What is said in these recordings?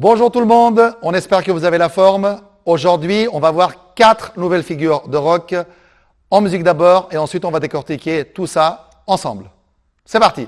Bonjour tout le monde, on espère que vous avez la forme. Aujourd'hui, on va voir quatre nouvelles figures de rock en musique d'abord et ensuite on va décortiquer tout ça ensemble. C'est parti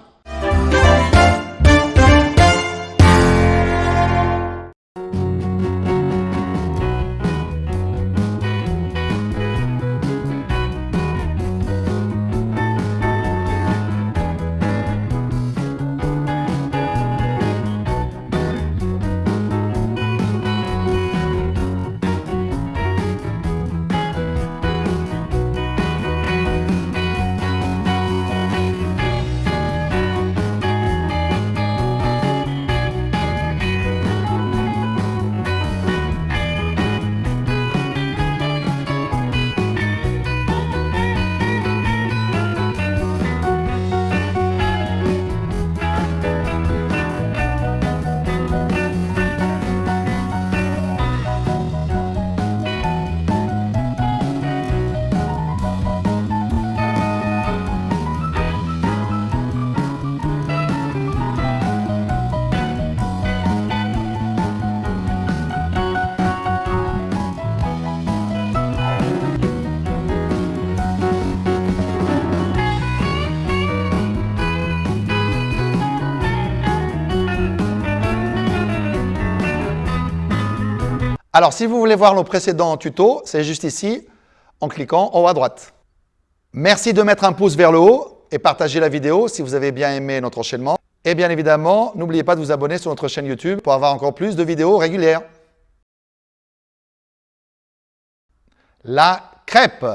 Alors, si vous voulez voir nos précédents tutos, c'est juste ici, en cliquant en haut à droite. Merci de mettre un pouce vers le haut et partager la vidéo si vous avez bien aimé notre enchaînement. Et bien évidemment, n'oubliez pas de vous abonner sur notre chaîne YouTube pour avoir encore plus de vidéos régulières. La crêpe.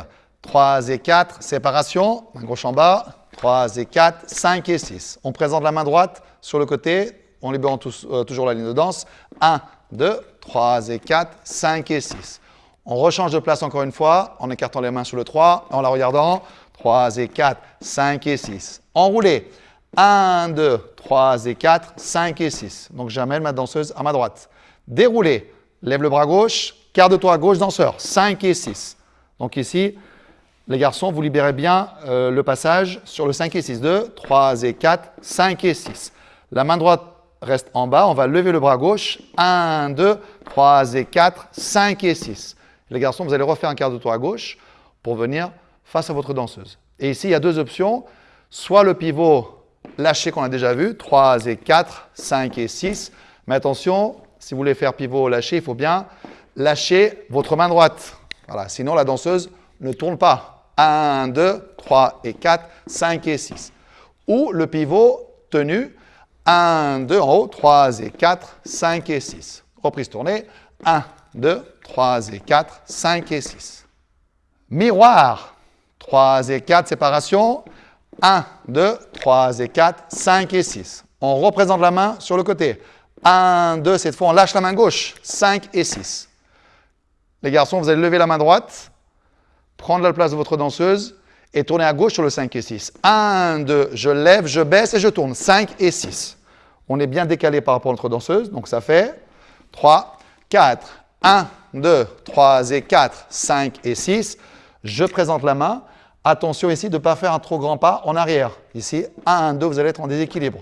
3 et 4, séparation, main gauche en bas, 3 et 4, 5 et 6. On présente la main droite sur le côté, on libère euh, toujours la ligne de danse. 1, 2, 3 et 4, 5 et 6. On rechange de place encore une fois en écartant les mains sur le 3, en la regardant. 3 et 4, 5 et 6. Enroulé. 1, 2, 3 et 4, 5 et 6. Donc j'amène ma danseuse à ma droite. Déroulé. Lève le bras gauche, quart de tour à gauche, danseur. 5 et 6. Donc ici, les garçons, vous libérez bien euh, le passage sur le 5 et 6. 2, 3 et 4, 5 et 6. La main droite reste en bas. On va lever le bras gauche. 1, 2, 3 et 4, 5 et 6. Les garçons, vous allez refaire un quart de tour à gauche pour venir face à votre danseuse. Et ici, il y a deux options. Soit le pivot lâché qu'on a déjà vu, 3 et 4, 5 et 6. Mais attention, si vous voulez faire pivot lâché, il faut bien lâcher votre main droite. Voilà, sinon la danseuse ne tourne pas. 1, 2, 3 et 4, 5 et 6. Ou le pivot tenu, 1, 2 en haut, 3 et 4, 5 et 6. Reprise tournée, 1, 2, 3 et 4, 5 et 6. Miroir, 3 et 4, séparation, 1, 2, 3 et 4, 5 et 6. On représente la main sur le côté. 1, 2, cette fois on lâche la main gauche, 5 et 6. Les garçons, vous allez lever la main droite, prendre la place de votre danseuse, et tourner à gauche sur le 5 et 6. 1, 2, je lève, je baisse et je tourne. 5 et 6. On est bien décalé par rapport à notre danseuse, donc ça fait 3, 4, 1, 2, 3 et 4, 5 et 6. Je présente la main. Attention ici de ne pas faire un trop grand pas en arrière. Ici, 1, 2, vous allez être en déséquilibre.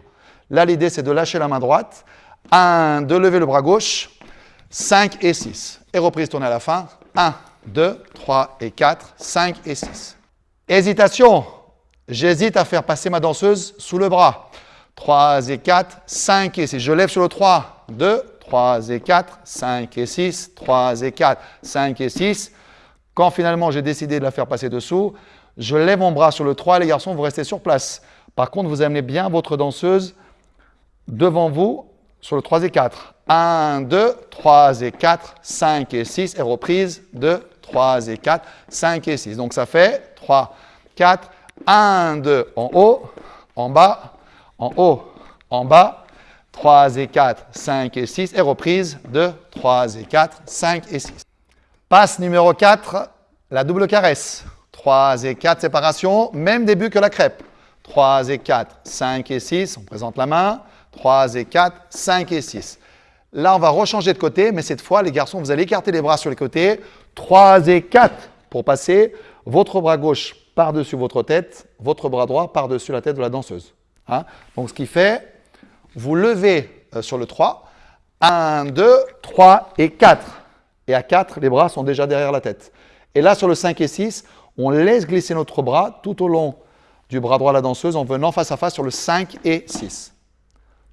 Là, l'idée, c'est de lâcher la main droite. 1, 2, lever le bras gauche. 5 et 6. Et reprise tournée à la fin. 1, 2, 3 et 4, 5 et 6. Hésitation. J'hésite à faire passer ma danseuse sous le bras. 3 et 4, 5 et 6. Je lève sur le 3, 2, 3 et 4, 5 et 6, 3 et 4, 5 et 6. Quand finalement j'ai décidé de la faire passer dessous, je lève mon bras sur le 3 les garçons, vous restez sur place. Par contre, vous amenez bien votre danseuse devant vous sur le 3 et 4. 1, 2, 3 et 4, 5 et 6 et reprise 2, 3 et 4, 5 et 6. Donc ça fait 3, 4, 1, 2 en haut, en bas, en haut, en bas, 3 et 4, 5 et 6 et reprise 2, 3 et 4, 5 et 6. Passe numéro 4, la double caresse. 3 et 4, séparation, même début que la crêpe. 3 et 4, 5 et 6, on présente la main. 3 et 4, 5 et 6. Là, on va rechanger de côté, mais cette fois, les garçons, vous allez écarter les bras sur les côtés. 3 et 4 pour passer votre bras gauche par-dessus votre tête, votre bras droit par-dessus la tête de la danseuse. Hein? Donc, ce qui fait, vous levez euh, sur le 3, 1, 2, 3 et 4. Et à 4, les bras sont déjà derrière la tête. Et là, sur le 5 et 6, on laisse glisser notre bras tout au long du bras droit de la danseuse en venant face à face sur le 5 et 6.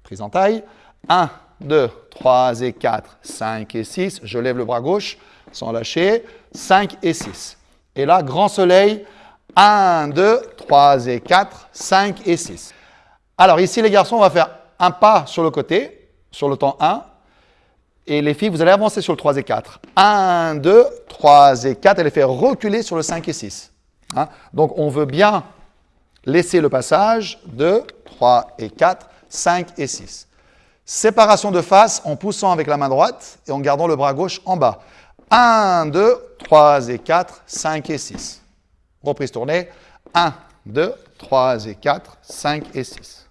Prise en taille. 1, 2, 3 et 4, 5 et 6. Je lève le bras gauche sans lâcher. 5 et 6. Et là, grand soleil. 1, 2, 3 et 4, 5 et 6. Alors ici, les garçons, on va faire un pas sur le côté, sur le temps 1. Et les filles, vous allez avancer sur le 3 et 4. 1, 2, 3 et 4, et les faire reculer sur le 5 et 6. Hein? Donc on veut bien laisser le passage 2, 3 et 4, 5 et 6. Séparation de face en poussant avec la main droite et en gardant le bras gauche en bas. 1, 2, 3 et 4, 5 et 6. Reprise tournée. 1, 2, 3 et 4, 5 et 6.